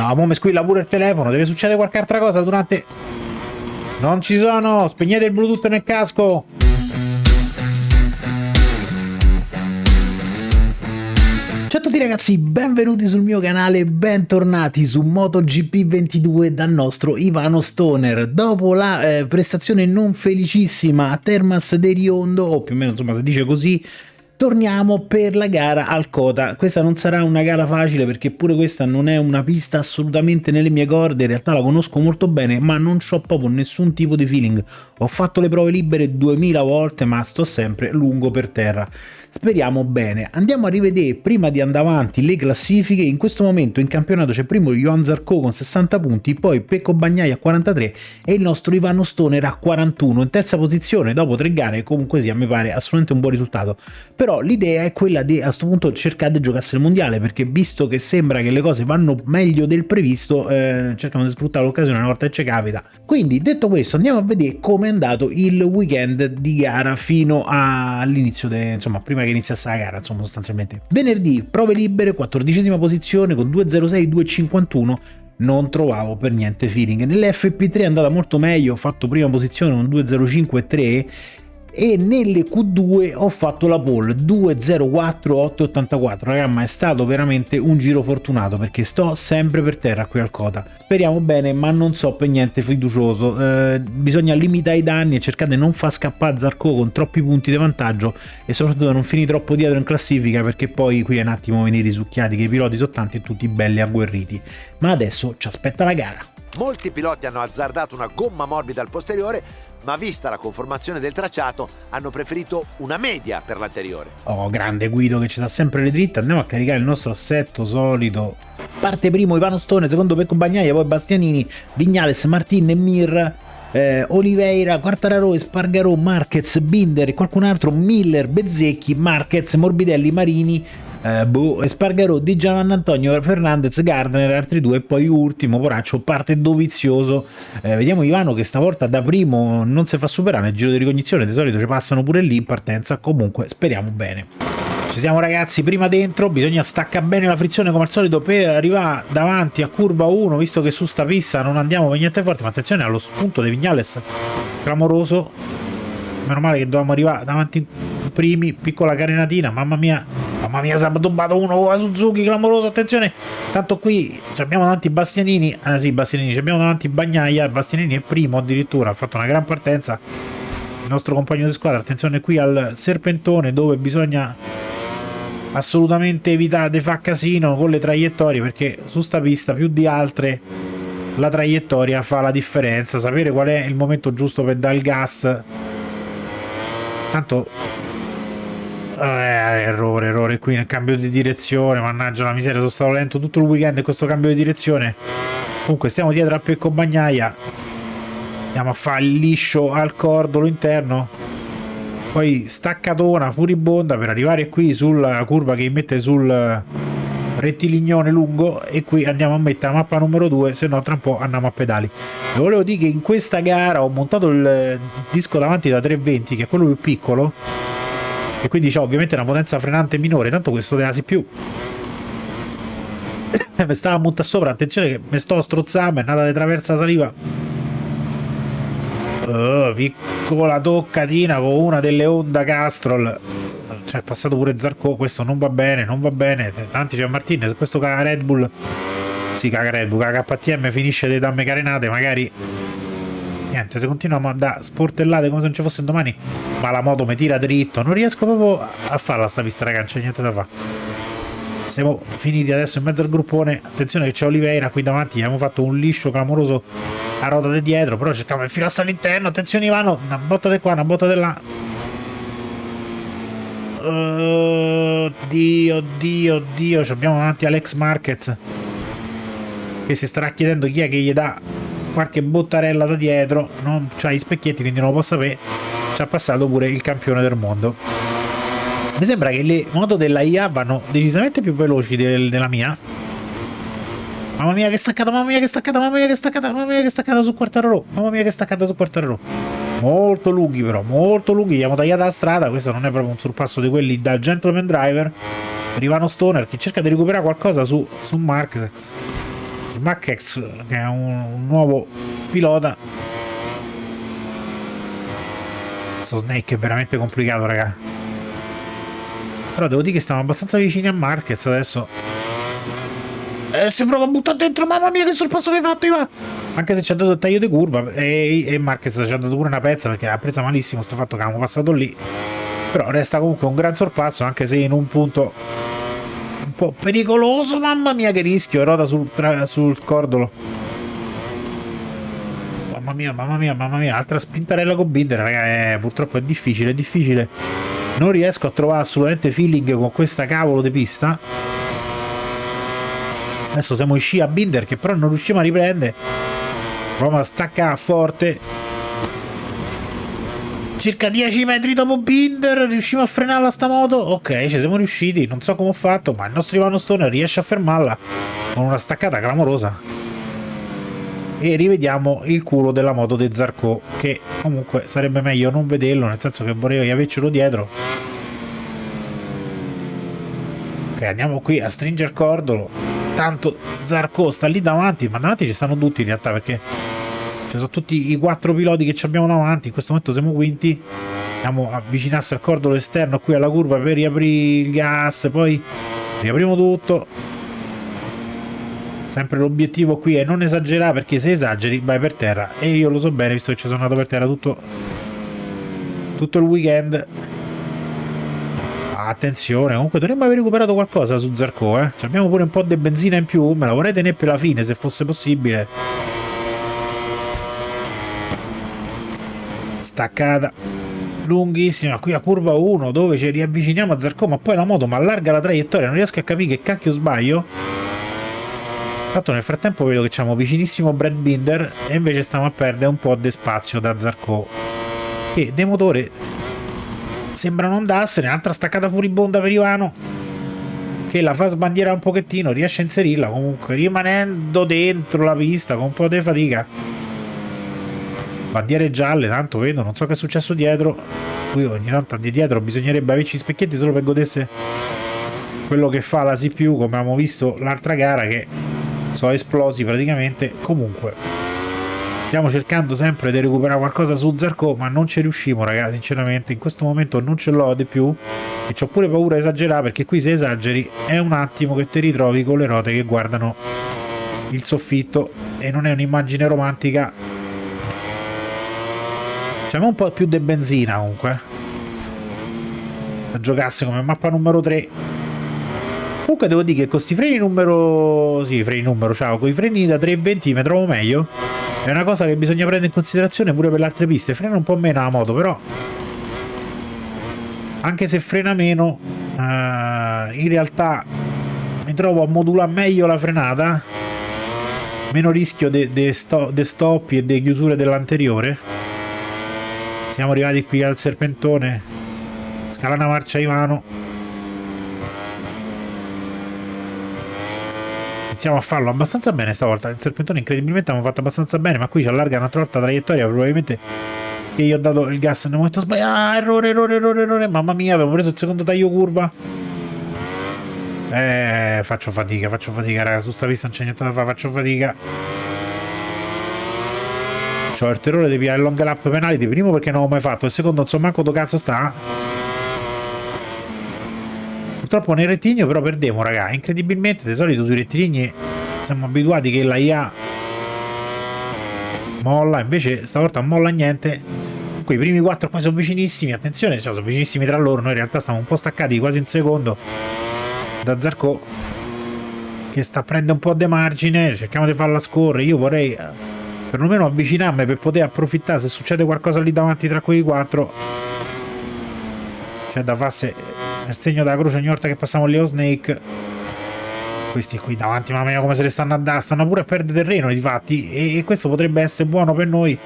No, mo mi squilla pure il telefono. Deve succedere qualche altra cosa durante... Non ci sono! Spegnete il bluetooth nel casco! Ciao a tutti ragazzi, benvenuti sul mio canale, bentornati su MotoGP22 dal nostro Ivano Stoner. Dopo la eh, prestazione non felicissima a Termas de Riondo, o più o meno insomma si dice così, Torniamo per la gara al Kota. Questa non sarà una gara facile perché pure questa non è una pista assolutamente nelle mie corde, in realtà la conosco molto bene ma non ho proprio nessun tipo di feeling. Ho fatto le prove libere 2000 volte ma sto sempre lungo per terra. Speriamo bene. Andiamo a rivedere prima di andare avanti le classifiche. In questo momento in campionato c'è primo Johan Zarco con 60 punti, poi Pecco Bagnai a 43 e il nostro Ivano Stoner a 41. In terza posizione dopo tre gare comunque sia mi pare assolutamente un buon risultato. Però l'idea è quella di a questo punto cercare di giocarsi il mondiale perché visto che sembra che le cose vanno meglio del previsto eh, cercano di sfruttare l'occasione una volta che ci capita. Quindi detto questo andiamo a vedere come è andato il weekend di gara fino all'inizio, insomma prima prima che iniziasse la gara, insomma, sostanzialmente. Venerdì, prove libere, quattordicesima posizione con 2.06, 2.51 non trovavo per niente feeling. Nell'FP3 è andata molto meglio, ho fatto prima posizione con 2.05 3 e nelle Q2 ho fatto la pole 2.04.884 raga ma è stato veramente un giro fortunato perché sto sempre per terra qui al Cota. Speriamo bene ma non so per niente fiducioso. Eh, bisogna limitare i danni e cercare di non far scappare Zarco con troppi punti di vantaggio e soprattutto non finire troppo dietro in classifica perché poi qui è un attimo venire risucchiati che i piloti sono tanti e tutti belli agguerriti. Ma adesso ci aspetta la gara Molti piloti hanno azzardato una gomma morbida al posteriore ma vista la conformazione del tracciato hanno preferito una media per l'anteriore. Oh, grande Guido che ci dà sempre le dritte, andiamo a caricare il nostro assetto solito. Parte primo Ivano Stone, secondo Pecco Bagnaia, poi Bastianini, Vignales, Martin e Mir. Eh, Oliveira, Quartararo, Spargarò, Marquez, Binder e qualcun altro, Miller, Bezzecchi, Marquez, Morbidelli, Marini, eh, boh, Spargarò, Di Giovanni Antonio, Fernandez, Gardner, altri due e poi ultimo, poraccio, parte dovizioso. Eh, vediamo Ivano che stavolta da primo non si fa superare nel giro di ricognizione, di solito ci passano pure lì in partenza, comunque speriamo bene. Ci siamo ragazzi, prima dentro, bisogna staccare bene la frizione come al solito per arrivare davanti a curva 1, visto che su sta pista non andiamo per niente forte, ma attenzione allo spunto di Vignales, clamoroso, meno male che dovevamo arrivare davanti primi, piccola carenatina, mamma mia, mamma mia, si è tubbato uno con la Suzuki, clamoroso, attenzione, tanto qui abbiamo davanti Bastianini, ah sì, Bastianini, abbiamo davanti Bagnaia, Bastianini è primo addirittura, ha fatto una gran partenza, il nostro compagno di squadra, attenzione qui al serpentone dove bisogna assolutamente evitare di fare casino con le traiettorie perché su sta pista più di altre la traiettoria fa la differenza. Sapere qual è il momento giusto per dare il gas. Tanto eh, errore, errore qui nel cambio di direzione, mannaggia la miseria, sono stato lento tutto il weekend in questo cambio di direzione. Comunque stiamo dietro a Pecco Bagnaia, andiamo a fare il liscio al cordolo interno, poi staccatona furibonda per arrivare qui sulla curva che mette sul rettilignone lungo. E qui andiamo a mettere la mappa numero 2 se no tra un po' andiamo a pedali. E volevo dire che in questa gara ho montato il disco davanti da 320 che è quello più piccolo e quindi c'è ovviamente una potenza frenante minore tanto questo deasi più. Mi stava a montare sopra attenzione che mi sto strozzando è nata di traversa saliva. Oh, piccola toccatina con una delle Honda Castrol. Cioè è passato pure Zarco questo non va bene non va bene. Tanti c'è Martinez questo caga Red Bull si caga Red Bull caga KTM finisce le damme carenate magari niente se continuiamo a da sportellate come se non ci fosse domani ma la moto mi tira dritto. Non riesco proprio a farla sta pista raga non c'è niente da fare siamo finiti adesso in mezzo al gruppone. Attenzione che c'è Oliveira qui davanti abbiamo fatto un liscio clamoroso a ruota di dietro però cerchiamo di infilarsi all'interno. Attenzione Ivano una botta di qua una botta di là. Oddio, oddio, oddio, abbiamo davanti Alex Marquez che si starà chiedendo chi è che gli dà qualche bottarella da dietro non c'ha gli specchietti quindi non lo può sapere ci ha passato pure il campione del mondo. Mi sembra che le moto della IA vanno decisamente più veloci del, della mia. Mamma mia che staccata mamma mia che staccata mamma mia che staccata mamma mia che staccata su Quartararo mamma mia che staccata su Quartararo. Molto lunghi però molto lunghi abbiamo tagliato la strada questo non è proprio un sorpasso di quelli da gentleman driver. Per Ivano Stoner che cerca di recuperare qualcosa su, su Marquez Machex che è un, nuovo pilota. Questo Snake è veramente complicato raga. Però devo dire che stiamo abbastanza vicini a Marquez adesso. Eh, si prova a buttare dentro mamma mia che sorpasso che hai fatto Iva anche se ci ha dato il taglio di curva e, e Marquez ci ha dato pure una pezza perché ha presa malissimo sto fatto che avevamo passato lì. Però resta comunque un gran sorpasso anche se in un punto un po' pericoloso mamma mia che rischio roda sul, sul cordolo. Mamma mia mamma mia mamma mia altra spintarella con Binder raga eh, purtroppo è difficile è difficile. Non riesco a trovare assolutamente feeling con questa cavolo di pista. Adesso siamo in sci a Binder che però non riusciamo a riprendere. Proviamo a staccare forte circa 10 metri dopo Binder riusciamo a frenarla sta moto? Ok ci siamo riusciti non so come ho fatto ma il nostro Ivano Stone riesce a fermarla con una staccata clamorosa. E rivediamo il culo della moto di Zarco che comunque sarebbe meglio non vederlo nel senso che vorrei avercelo dietro. Ok andiamo qui a stringere cordolo. Tanto Zarco sta lì davanti ma davanti ci stanno tutti in realtà perché ci sono tutti i quattro piloti che abbiamo davanti in questo momento siamo quinti andiamo a avvicinarsi al cordolo esterno qui alla curva per riaprire il gas poi riapriamo tutto. Sempre l'obiettivo qui è non esagerare perché se esageri vai per terra e io lo so bene visto che ci sono andato per terra tutto tutto il weekend. Attenzione comunque dovremmo aver recuperato qualcosa su Zarco eh? abbiamo pure un po' di benzina in più me la vorrei tenere per la fine se fosse possibile staccata lunghissima qui a curva 1 dove ci riavviciniamo a Zarco ma poi la moto mi allarga la traiettoria non riesco a capire che cacchio sbaglio. Tanto nel frattempo vedo che c'è vicinissimo Brad Binder e invece stiamo a perdere un po' di spazio da Zarco che dei motori sembra non andarsene altra staccata furibonda per Ivano che la fa sbandiera un pochettino riesce a inserirla comunque rimanendo dentro la pista con un po' di fatica bandiere gialle tanto vedo non so che è successo dietro. Qui ogni tanto di dietro bisognerebbe averci specchietti solo per godersi quello che fa la CPU come abbiamo visto l'altra gara che sono esplosi praticamente. Comunque stiamo cercando sempre di recuperare qualcosa su Zarco ma non ci riusciamo ragazzi sinceramente. In questo momento non ce l'ho di più. E ho pure paura di esagerare perché qui se esageri è un attimo che ti ritrovi con le ruote che guardano il soffitto. E non è un'immagine romantica Facciamo un po' più di benzina comunque. Da giocasse come mappa numero 3. Comunque devo dire che con questi freni numero... Sì, freni numero, ciao. Con i freni da 320 mi trovo meglio. È una cosa che bisogna prendere in considerazione pure per le altre piste. Frena un po' meno la moto, però... Anche se frena meno, uh, in realtà mi trovo a modulare meglio la frenata. Meno rischio di sto, stoppi e di chiusure dell'anteriore siamo arrivati qui al serpentone. Scala una marcia Ivano iniziamo a farlo abbastanza bene stavolta. Il serpentone incredibilmente abbiamo fatto abbastanza bene ma qui ci allarga un'altra volta la traiettoria. Probabilmente che io ho dato il gas nel momento sbagliato. Ah, errore errore errore errore. Mamma mia avevo preso il secondo taglio curva. Eh faccio fatica faccio fatica raga. Su sta pista non c'è niente da fare faccio fatica C'ho il terrore di pigliare il long lap penalty, primo perché non l'ho mai fatto, e secondo non so manco dove cazzo sta. Purtroppo nel rettilineo però perdevo, raga. Incredibilmente, di solito sui rettilinei siamo abituati che la IA molla, invece stavolta molla niente. Qui i primi quattro qua sono vicinissimi, attenzione, cioè, sono vicinissimi tra loro, noi in realtà stiamo un po' staccati quasi in secondo da Zarco che sta a prendere un po' di margine, cerchiamo di farla scorrere, io vorrei perlomeno avvicinarmi per poter approfittare se succede qualcosa lì davanti tra quei quattro. C'è da farsi nel segno della croce ogni volta che passiamo Leo Snake. Questi qui davanti mamma mia come se le stanno a dare stanno pure a perdere terreno difatti e, e questo potrebbe essere buono per noi.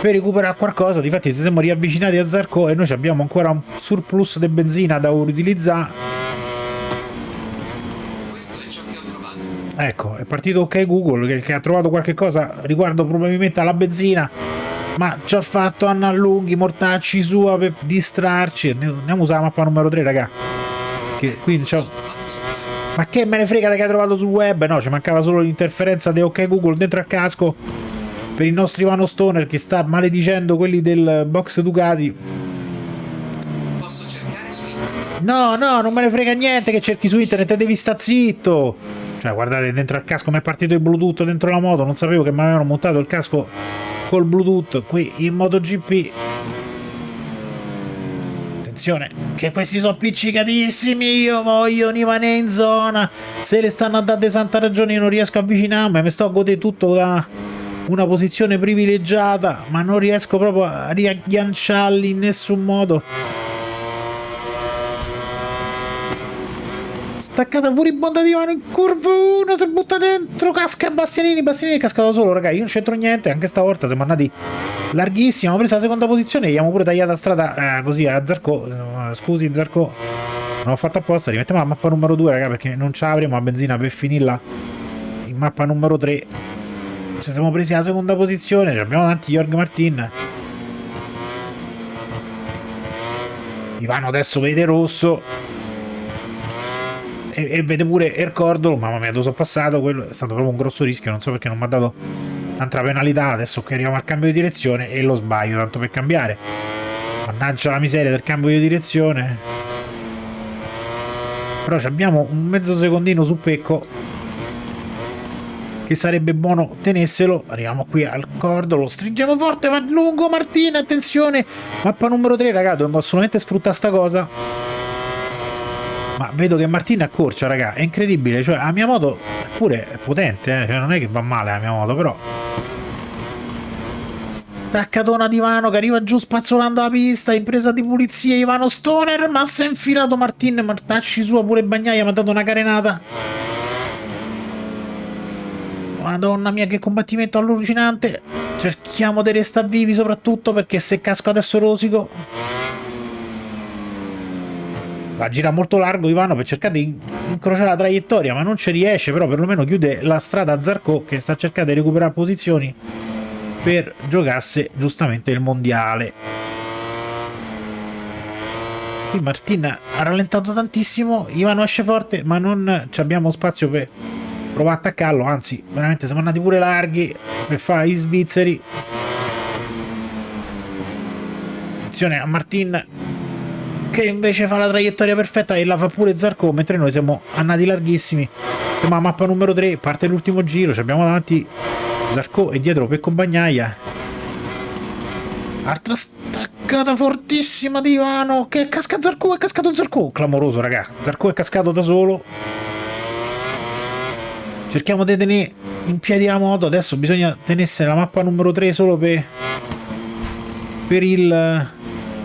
Per recuperare qualcosa difatti se siamo riavvicinati a Zarco e noi abbiamo ancora un surplus di benzina da utilizzare Ecco, è partito ok Google che, ha trovato qualche cosa riguardo probabilmente alla benzina ma ci ha fatto Anna Lunghi, mortacci sua per distrarci. Andiamo a usare la mappa numero 3, raga. Che qui c'è Ma che me ne frega che hai trovato sul web? No, ci mancava solo l'interferenza di OK Google dentro al casco per il nostro Ivano Stoner che sta maledicendo quelli del box Ducati. Posso cercare su internet? No, no, non me ne frega niente che cerchi su internet, devi sta zitto. Cioè, guardate, dentro al casco mi è partito il Bluetooth dentro la moto, non sapevo che mi avevano montato il casco col Bluetooth qui in MotoGP. Attenzione, che questi sono appiccicatissimi, io voglio Nivane in zona. Se le stanno a dare santa ragione io non riesco a avvicinarmi, mi sto a godere tutto da una posizione privilegiata, ma non riesco proprio a riagganciarli in nessun modo. Staccata furibonda di mano in curva 1, si butta dentro, casca Bastianini, Bastianini è cascato solo, raga, io non c'entro niente, anche stavolta siamo andati larghissimo, ho preso la seconda posizione, gli abbiamo pure tagliata strada eh, così a Zarco, eh, scusi Zarco, non ho fatto apposta, rimettiamo la mappa numero 2, raga, perché non ce l'avremo la benzina per finirla in mappa numero 3. Ci siamo presi la seconda posizione, abbiamo davanti Jorg Martin. Ivano adesso vede rosso e, e vede pure Ercordolo, mamma mia, dove sono passato, quello è stato proprio un grosso rischio, non so perché non mi ha dato un'altra penalità, adesso che arriviamo al cambio di direzione e lo sbaglio, tanto per cambiare. Mannaggia la miseria del cambio di direzione. Però abbiamo un mezzo secondino su Pecco che sarebbe buono tenesselo. Arriviamo qui al cordo, lo stringiamo forte, va lungo Martina, attenzione. Mappa numero 3, raga, dobbiamo assolutamente sfruttare sta cosa. Ma vedo che Martina accorcia, raga, è incredibile, cioè la mia moto pure è potente, eh? cioè non è che va male la mia moto, però staccatona di Ivano che arriva giù spazzolando la pista, impresa di pulizia Ivano Stoner, ma si è infilato Martin, Martacci sua pure Bagnaia mi ha dato una carenata. Madonna mia che combattimento allucinante, cerchiamo di restare vivi soprattutto perché se casco adesso rosico va a molto largo Ivano per cercare di incrociare la traiettoria ma non ci riesce però perlomeno chiude la strada a Zarco che sta cercando di recuperare posizioni per giocarsi giustamente il mondiale. Qui Martin ha rallentato tantissimo Ivano esce forte ma non abbiamo spazio per provare a attaccarlo anzi veramente siamo andati pure larghi per fare i svizzeri. Attenzione a Martin che invece fa la traiettoria perfetta e la fa pure Zarco mentre noi siamo andati larghissimi. Ma mappa numero 3 parte l'ultimo giro ci abbiamo davanti Zarco e dietro Pecco Bagnaia altra staccata fortissima di Ivano che casca Zarco è cascato Zarco. Clamoroso raga Zarco è cascato da solo. Cerchiamo di tenere in piedi la moto adesso bisogna tenersi la mappa numero 3 solo per per il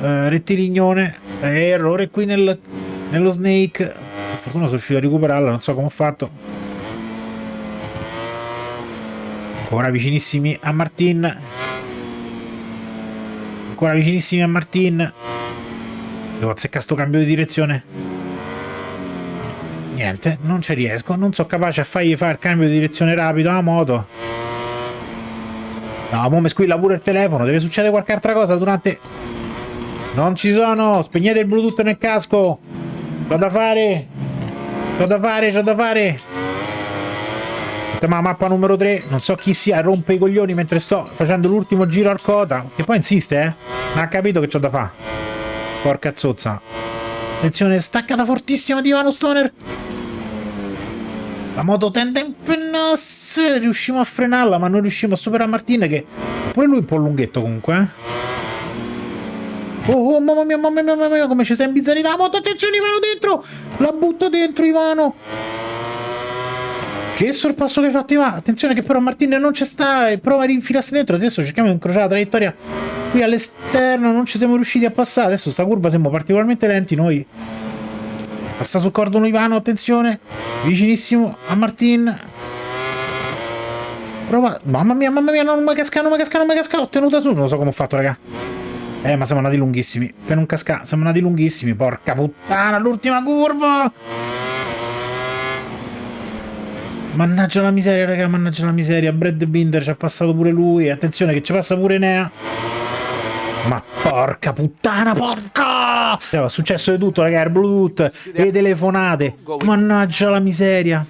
uh, rettilignone eh, errore qui nel, nello snake. Per fortuna sono riuscito a recuperarla non so come ho fatto. Ancora vicinissimi a Martin. Ancora vicinissimi a Martin. Devo azzeccare sto cambio di direzione. Niente non ci riesco. Non sono capace a fargli fare il cambio di direzione rapido alla moto no mo mi squilla pure il telefono. Deve succedere qualche altra cosa durante non ci sono! Spegnete il bluetooth nel casco! C'ho da fare! C'ho da fare, c'ho da fare! Ma mappa numero 3, non so chi sia, rompe i coglioni mentre sto facendo l'ultimo giro al cota. Che poi insiste, eh? Ma ha capito che c'ho da fare. Porca zozza. Attenzione, staccata fortissima di Ivano Stoner. La moto tende a impennarsi. Riusciamo a frenarla, ma non riusciamo a superare Martin che... Pure lui un po' lunghetto comunque, eh? Oh, oh, mamma mia, mamma mia, mamma mia, come ci sei imbizzarita la moto. Attenzione, Ivano, dentro! La butta dentro, Ivano! Che sorpasso che hai fatto, Ivano! Attenzione che però Martin non ci sta e prova a rinfilarsi dentro. Adesso cerchiamo di incrociare la traiettoria qui all'esterno. Non ci siamo riusciti a passare. Adesso sta curva siamo particolarmente lenti noi. Passa sul cordone Ivano, attenzione. Vicinissimo a Martin. Prova... Mamma mia, mamma mia, non mi casca, non mi casca, non mi casca. Ho tenuta su, non lo so come ho fatto, raga. Eh, ma siamo andati lunghissimi. Per non cascare, siamo andati lunghissimi. Porca puttana, l'ultima curva! Mannaggia la miseria, raga, mannaggia la miseria. Brad Binder ci ha passato pure lui. Attenzione che ci passa pure Nea. Porca puttana, porca! Cioè, è successo di tutto, ragazzi, Bluetooth, le telefonate. Mannaggia la miseria.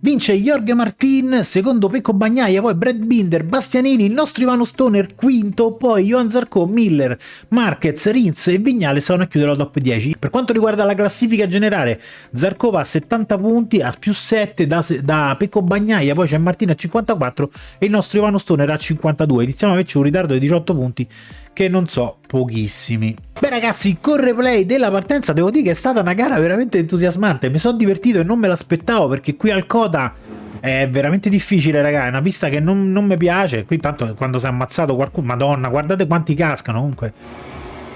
Vince Jorge Martin, secondo Pecco Bagnaia, poi Brad Binder, Bastianini, il nostro Ivano Stoner, quinto, poi Johan Zarco, Miller, Marquez, Rins e Vignale stavano a chiudere la top 10. Per quanto riguarda la classifica generale, Zarco va a 70 punti, a più 7 da, da Pecco Bagnaia, poi c'è Martin a 54 e il nostro Ivano Stoner a 52. Iniziamo a averci un ritardo di 18 punti che non so, pochissimi. Beh ragazzi, con replay della partenza devo dire che è stata una gara veramente entusiasmante, mi sono divertito e non me l'aspettavo perché qui al Coda è veramente difficile ragazzi, è una pista che non, non mi piace, qui tanto quando si è ammazzato qualcuno, madonna, guardate quanti cascano comunque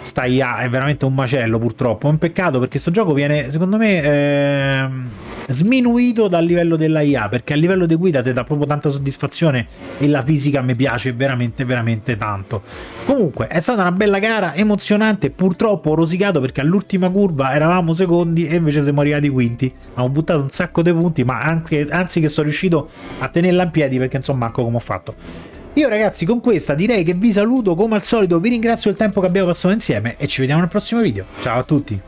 sta IA è veramente un macello purtroppo, è un peccato perché questo gioco viene secondo me eh, sminuito dal livello della IA perché a livello di guida ti dà proprio tanta soddisfazione e la fisica mi piace veramente veramente tanto. Comunque è stata una bella gara, emozionante, purtroppo ho rosicato perché all'ultima curva eravamo secondi e invece siamo arrivati quinti, abbiamo buttato un sacco di punti ma anche, anzi che sono riuscito a tenerla in piedi perché insomma ecco come ho fatto. Io ragazzi con questa direi che vi saluto come al solito, vi ringrazio del tempo che abbiamo passato insieme e ci vediamo nel prossimo video. Ciao a tutti!